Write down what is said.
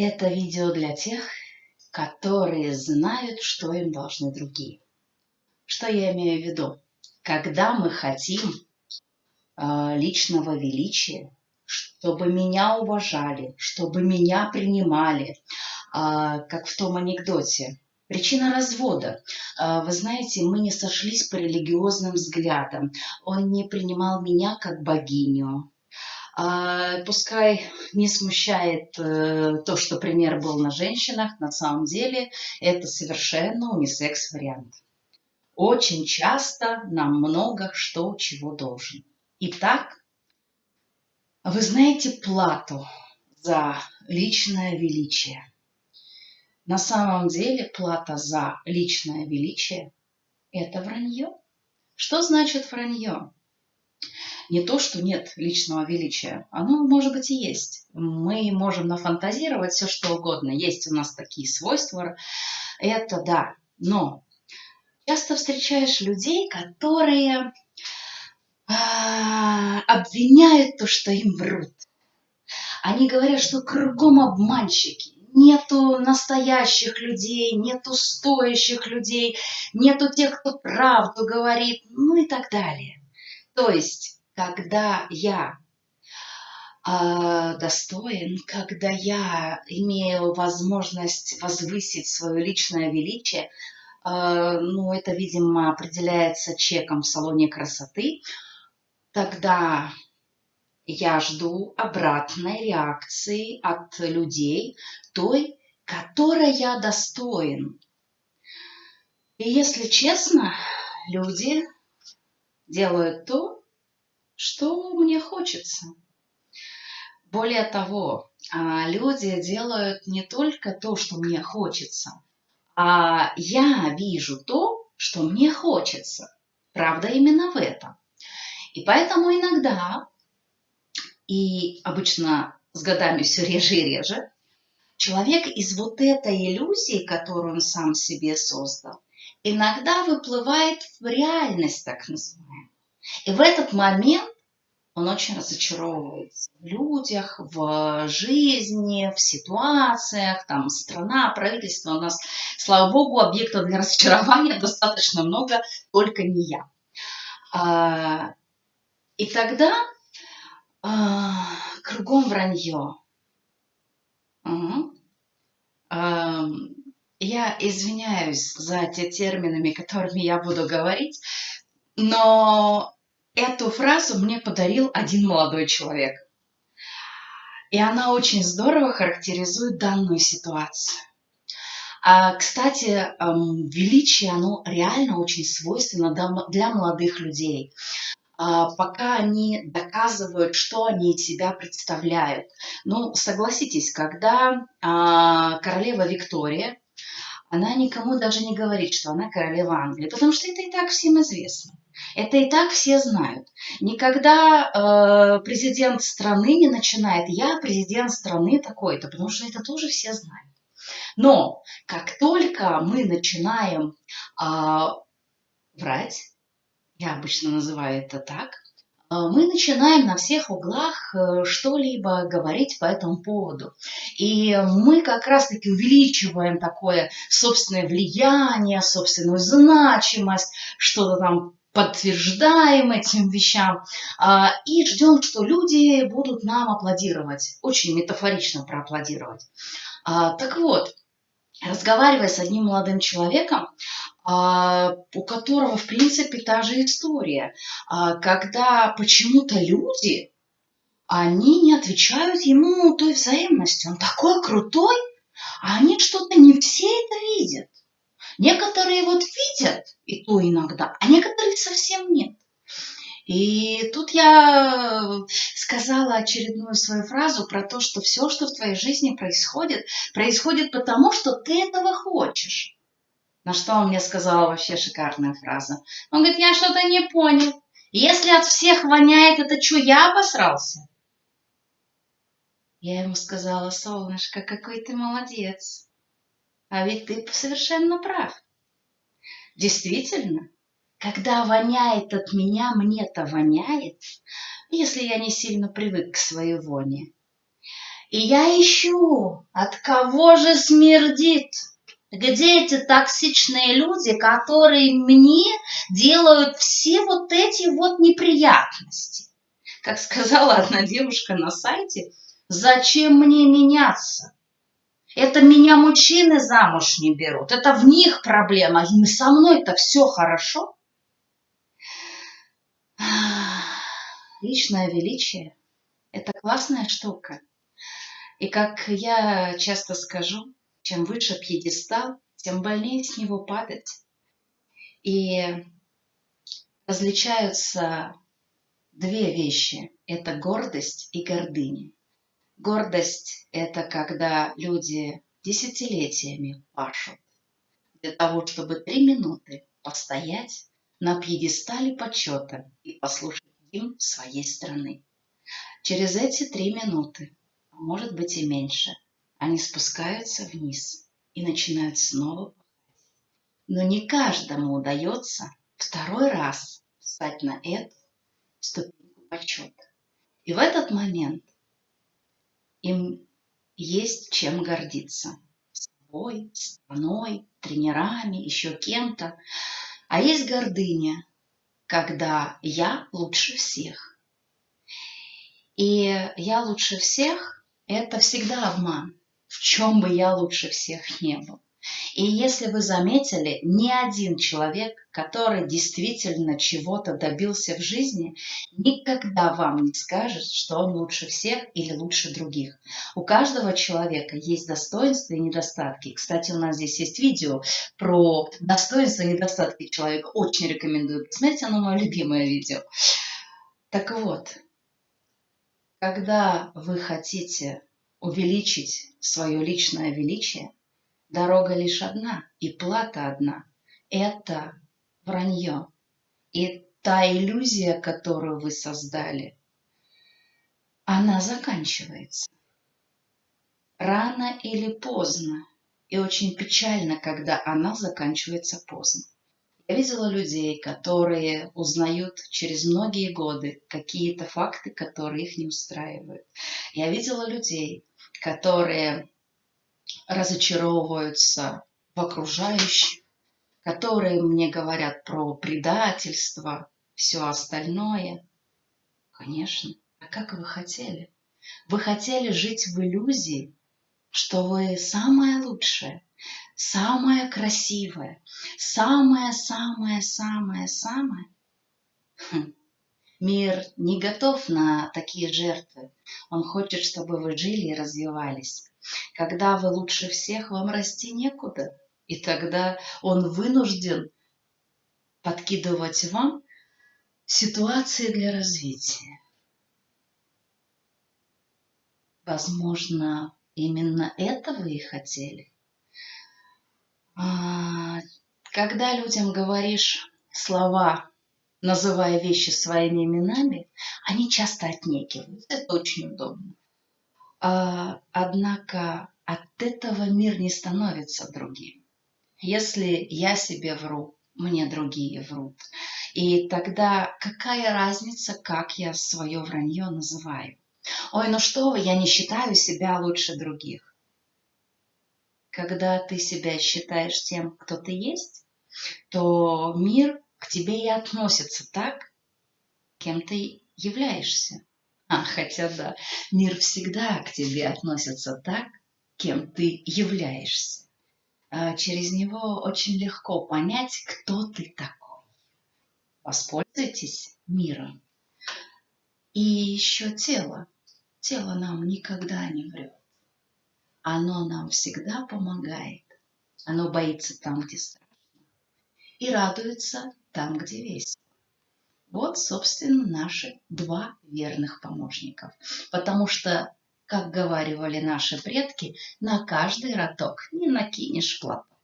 Это видео для тех, которые знают, что им должны другие. Что я имею в виду? Когда мы хотим э, личного величия, чтобы меня уважали, чтобы меня принимали, э, как в том анекдоте. Причина развода. Э, вы знаете, мы не сошлись по религиозным взглядам. Он не принимал меня как богиню. А, пускай не смущает э, то, что пример был на женщинах, на самом деле это совершенно унисекс-вариант. Очень часто нам много что чего должен. Итак, вы знаете плату за личное величие. На самом деле плата за личное величие – это вранье. Что значит вранье? Не то, что нет личного величия. Оно, может быть, и есть. Мы можем нафантазировать все, что угодно. Есть у нас такие свойства. Это да. Но часто встречаешь людей, которые а, обвиняют то, что им врут. Они говорят, что кругом обманщики, нету настоящих людей, нету стоящих людей, нету тех, кто правду говорит, ну и так далее. То есть когда я э, достоин, когда я имею возможность возвысить свое личное величие, э, ну, это, видимо, определяется чеком в салоне красоты, тогда я жду обратной реакции от людей, той, которой я достоин. И если честно, люди делают то, что мне хочется. Более того, а, люди делают не только то, что мне хочется, а я вижу то, что мне хочется. Правда именно в этом. И поэтому иногда, и обычно с годами все реже и реже, человек из вот этой иллюзии, которую он сам себе создал, иногда выплывает в реальность, так называемую. И в этот момент он очень разочаровывается в людях, в жизни, в ситуациях, там страна, правительство. У нас, слава богу, объектов для разочарования достаточно много, только не я. А, и тогда а, кругом вранье. Угу. Я извиняюсь за те терминами, которыми я буду говорить, но Эту фразу мне подарил один молодой человек. И она очень здорово характеризует данную ситуацию. А, кстати, эм, величие, оно реально очень свойственно для молодых людей. А, пока они доказывают, что они из себя представляют. Ну, согласитесь, когда а, королева Виктория, она никому даже не говорит, что она королева Англии, потому что это и так всем известно. Это и так все знают. Никогда э, президент страны не начинает «я президент страны такой-то», потому что это тоже все знают. Но как только мы начинаем э, врать, я обычно называю это так, э, мы начинаем на всех углах э, что-либо говорить по этому поводу. И мы как раз-таки увеличиваем такое собственное влияние, собственную значимость, что-то там подтверждаем этим вещам а, и ждем, что люди будут нам аплодировать, очень метафорично проаплодировать. А, так вот, разговаривая с одним молодым человеком, а, у которого, в принципе, та же история, когда почему-то люди, они не отвечают ему той взаимностью. Он такой крутой, а они что-то не все это видят. Некоторые вот видят, и то иногда, а некоторые совсем нет. И тут я сказала очередную свою фразу про то, что все, что в твоей жизни происходит, происходит потому, что ты этого хочешь. На что он мне сказал вообще шикарная фраза. Он говорит, я что-то не понял. Если от всех воняет, это что, я обосрался? Я ему сказала, солнышко, какой ты молодец. А ведь ты совершенно прав. Действительно, когда воняет от меня, мне-то воняет, если я не сильно привык к своей воне. И я ищу, от кого же смердит, где эти токсичные люди, которые мне делают все вот эти вот неприятности. Как сказала одна девушка на сайте, зачем мне меняться? Это меня мужчины замуж не берут, это в них проблема, и со мной-то все хорошо. Личное величие – это классная штука. И как я часто скажу, чем выше пьедестал, тем больнее с него падать. И различаются две вещи. Это гордость и гордыня. Гордость – это когда люди десятилетиями пашут для того, чтобы три минуты постоять на пьедестале почета и послушать гимн своей страны. Через эти три минуты, а может быть и меньше, они спускаются вниз и начинают снова. Но не каждому удается второй раз встать на эту ступеньку почета. И в этот момент им есть чем гордиться. Собой, страной, тренерами, еще кем-то. А есть гордыня, когда я лучше всех. И я лучше всех – это всегда обман, в чем бы я лучше всех не был. И если вы заметили, ни один человек, который действительно чего-то добился в жизни, никогда вам не скажет, что он лучше всех или лучше других. У каждого человека есть достоинства и недостатки. Кстати, у нас здесь есть видео про достоинства и недостатки человека. Очень рекомендую посмотреть, оно мое любимое видео. Так вот, когда вы хотите увеличить свое личное величие, Дорога лишь одна, и плата одна. Это вранье. И та иллюзия, которую вы создали, она заканчивается. Рано или поздно. И очень печально, когда она заканчивается поздно. Я видела людей, которые узнают через многие годы какие-то факты, которые их не устраивают. Я видела людей, которые разочаровываются в окружающих, которые мне говорят про предательство, все остальное. Конечно, а как вы хотели? Вы хотели жить в иллюзии, что вы самое лучшее, самое красивое, самое-самое-самое-самое. Хм. Мир не готов на такие жертвы. Он хочет, чтобы вы жили и развивались. Когда вы лучше всех, вам расти некуда. И тогда он вынужден подкидывать вам ситуации для развития. Возможно, именно это вы и хотели. А, когда людям говоришь слова, называя вещи своими именами, они часто отнекиваются. Это очень удобно. А, однако от этого мир не становится другим. Если я себе вру, мне другие врут. И тогда какая разница, как я свое вранье называю? Ой, ну что вы, я не считаю себя лучше других. Когда ты себя считаешь тем, кто ты есть, то мир к тебе и относится так, кем ты являешься. А, хотя да, мир всегда к тебе относится так, кем ты являешься. А через него очень легко понять, кто ты такой. Воспользуйтесь миром. И еще тело. Тело нам никогда не врет. Оно нам всегда помогает. Оно боится там, где страшно. И радуется там, где весело. Вот, собственно, наши два верных помощников. Потому что, как говаривали наши предки, на каждый роток не накинешь платок.